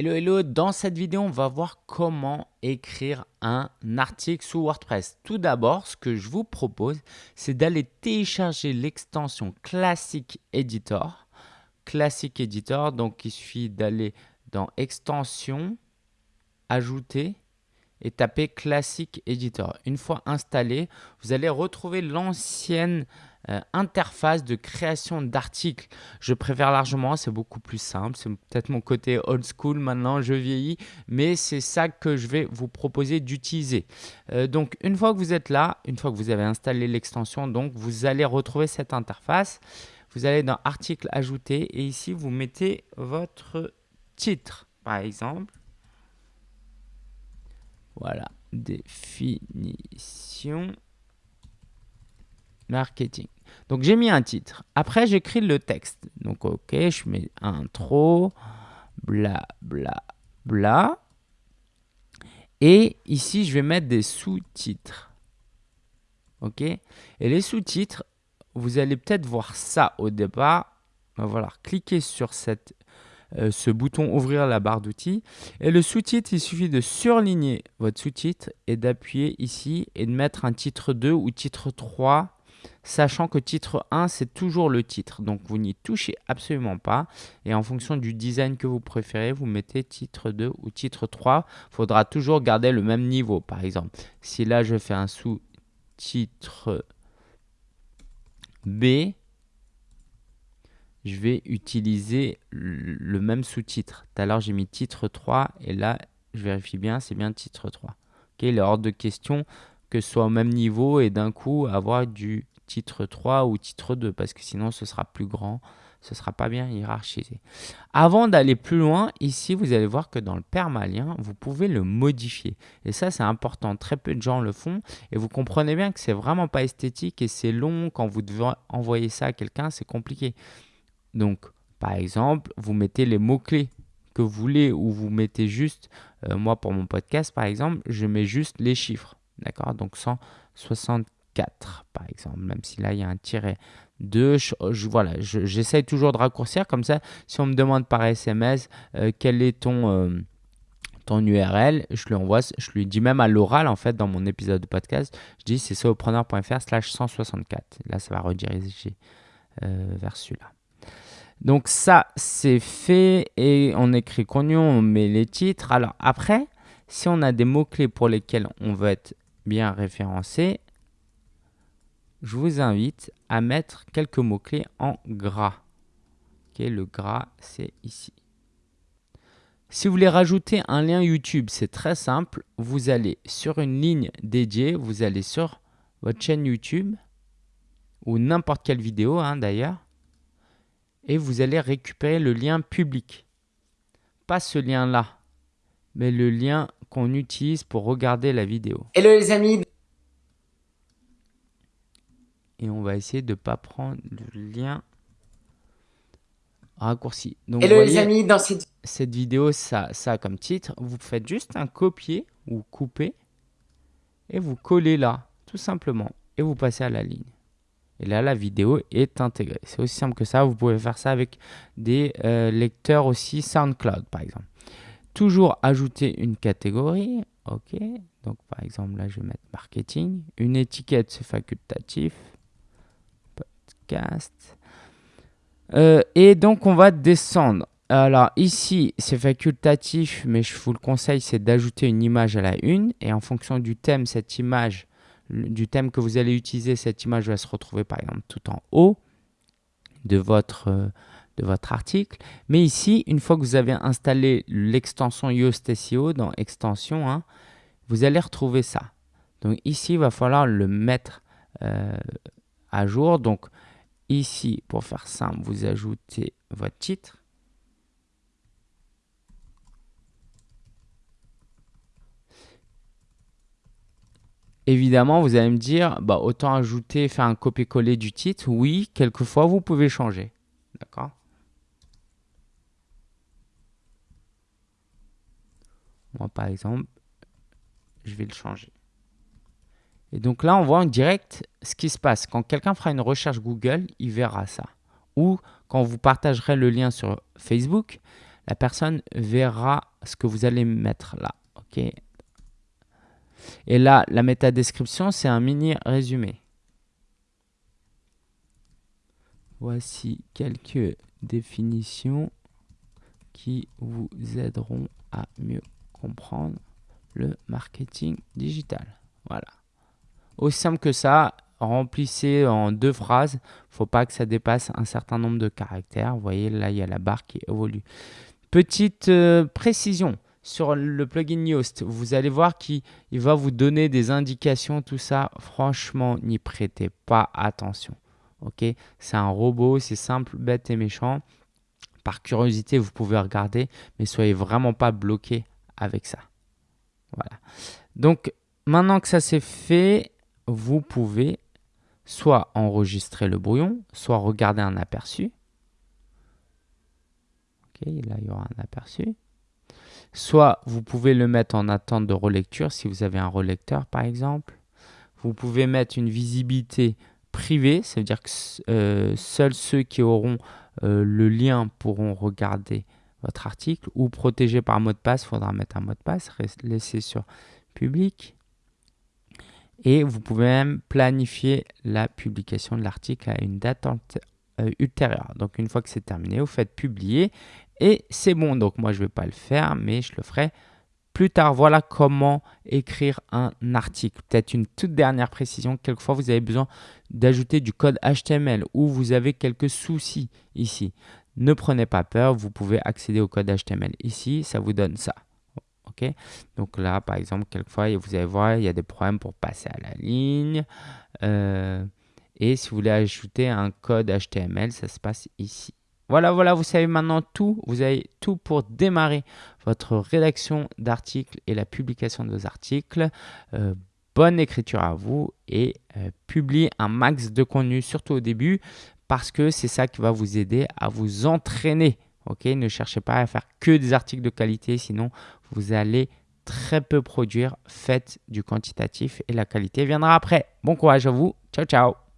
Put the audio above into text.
Hello hello, dans cette vidéo on va voir comment écrire un article sous WordPress. Tout d'abord ce que je vous propose c'est d'aller télécharger l'extension Classic Editor. Classic Editor, donc il suffit d'aller dans extension, ajouter et taper Classic Editor. Une fois installé, vous allez retrouver l'ancienne euh, interface de création d'articles. Je préfère largement, c'est beaucoup plus simple. C'est peut-être mon côté old school maintenant, je vieillis, mais c'est ça que je vais vous proposer d'utiliser. Euh, donc, une fois que vous êtes là, une fois que vous avez installé l'extension, donc vous allez retrouver cette interface. Vous allez dans Article ajouter et ici, vous mettez votre titre, par exemple. Voilà, définition marketing. Donc j'ai mis un titre. Après j'écris le texte. Donc ok, je mets intro, bla bla bla. Et ici je vais mettre des sous-titres. Ok? Et les sous-titres, vous allez peut-être voir ça au départ. Voilà, cliquez sur cette, euh, ce bouton ouvrir la barre d'outils. Et le sous-titre, il suffit de surligner votre sous-titre et d'appuyer ici et de mettre un titre 2 ou titre 3 sachant que titre 1, c'est toujours le titre. Donc, vous n'y touchez absolument pas. Et en fonction du design que vous préférez, vous mettez titre 2 ou titre 3. Il faudra toujours garder le même niveau. Par exemple, si là, je fais un sous-titre B, je vais utiliser le même sous-titre. Tout à l'heure, j'ai mis titre 3 et là, je vérifie bien, c'est bien titre 3. il est hors de question que ce soit au même niveau et d'un coup avoir du titre 3 ou titre 2 parce que sinon ce sera plus grand, ce sera pas bien hiérarchisé. Avant d'aller plus loin, ici vous allez voir que dans le permalien, vous pouvez le modifier. Et ça c'est important, très peu de gens le font et vous comprenez bien que c'est vraiment pas esthétique et c'est long quand vous devez envoyer ça à quelqu'un, c'est compliqué. Donc par exemple, vous mettez les mots-clés que vous voulez ou vous mettez juste, euh, moi pour mon podcast par exemple, je mets juste les chiffres. D'accord? Donc 164 par exemple, même si là il y a un tiret 2. Je, voilà, j'essaye toujours de raccourcir comme ça. Si on me demande par SMS euh, quel est ton, euh, ton URL, je lui envoie, je lui dis même à l'oral en fait dans mon épisode de podcast, je dis c'est solopreneur.fr slash 164. Là ça va rediriger euh, vers celui-là. Donc ça c'est fait et on écrit Cognon, on met les titres. Alors après, si on a des mots-clés pour lesquels on veut être bien référencé, je vous invite à mettre quelques mots-clés en gras. le gras, c'est ici. Si vous voulez rajouter un lien YouTube, c'est très simple. Vous allez sur une ligne dédiée, vous allez sur votre chaîne YouTube ou n'importe quelle vidéo hein, d'ailleurs et vous allez récupérer le lien public. Pas ce lien-là, mais le lien qu'on utilise pour regarder la vidéo. Hello les amis et on va essayer de ne pas prendre le lien raccourci. Donc, Hello les amis, dans cette... cette vidéo, ça, ça comme titre, vous faites juste un copier ou couper et vous collez là, tout simplement, et vous passez à la ligne. Et là, la vidéo est intégrée. C'est aussi simple que ça. Vous pouvez faire ça avec des euh, lecteurs aussi SoundCloud, par exemple. Toujours ajouter une catégorie. OK. Donc, par exemple, là, je vais mettre marketing. Une étiquette, c'est facultatif. Euh, et donc, on va descendre. Alors ici, c'est facultatif, mais je vous le conseille, c'est d'ajouter une image à la une. Et en fonction du thème, cette image, du thème que vous allez utiliser, cette image va se retrouver par exemple tout en haut de votre, euh, de votre article. Mais ici, une fois que vous avez installé l'extension Yoast SEO dans extension, hein, vous allez retrouver ça. Donc ici, il va falloir le mettre euh, à jour. Donc Ici, pour faire simple, vous ajoutez votre titre. Évidemment, vous allez me dire, bah, autant ajouter, faire un copier-coller du titre. Oui, quelquefois, vous pouvez changer. D'accord? Moi, par exemple, je vais le changer. Et donc là, on voit en direct ce qui se passe. Quand quelqu'un fera une recherche Google, il verra ça. Ou quand vous partagerez le lien sur Facebook, la personne verra ce que vous allez mettre là. Et là, la métadescription, c'est un mini résumé. Voici quelques définitions qui vous aideront à mieux comprendre le marketing digital. Voilà. Aussi simple que ça, remplissez en deux phrases. faut pas que ça dépasse un certain nombre de caractères. Vous voyez, là, il y a la barre qui évolue. Petite euh, précision sur le plugin Yoast. Vous allez voir qu'il va vous donner des indications, tout ça. Franchement, n'y prêtez pas attention. Ok? C'est un robot, c'est simple, bête et méchant. Par curiosité, vous pouvez regarder, mais soyez vraiment pas bloqué avec ça. Voilà. Donc, maintenant que ça c'est fait, vous pouvez soit enregistrer le brouillon, soit regarder un aperçu. Ok, là il y aura un aperçu. Soit vous pouvez le mettre en attente de relecture si vous avez un relecteur par exemple. Vous pouvez mettre une visibilité privée, ça veut dire que euh, seuls ceux qui auront euh, le lien pourront regarder votre article ou protégé par mot de passe, il faudra mettre un mot de passe, laisser sur public. Et vous pouvez même planifier la publication de l'article à une date euh, ultérieure. Donc une fois que c'est terminé, vous faites publier et c'est bon. Donc moi je ne vais pas le faire, mais je le ferai plus tard. Voilà comment écrire un article. Peut-être une toute dernière précision. Quelquefois vous avez besoin d'ajouter du code HTML ou vous avez quelques soucis ici. Ne prenez pas peur, vous pouvez accéder au code HTML ici, ça vous donne ça. Donc là, par exemple, quelquefois, vous allez voir, il y a des problèmes pour passer à la ligne. Euh, et si vous voulez ajouter un code HTML, ça se passe ici. Voilà, voilà, vous savez maintenant tout. Vous avez tout pour démarrer votre rédaction d'articles et la publication de vos articles. Euh, bonne écriture à vous et euh, publiez un max de contenu, surtout au début, parce que c'est ça qui va vous aider à vous entraîner Ok, ne cherchez pas à faire que des articles de qualité, sinon vous allez très peu produire. Faites du quantitatif et la qualité viendra après. Bon courage à vous. Ciao, ciao.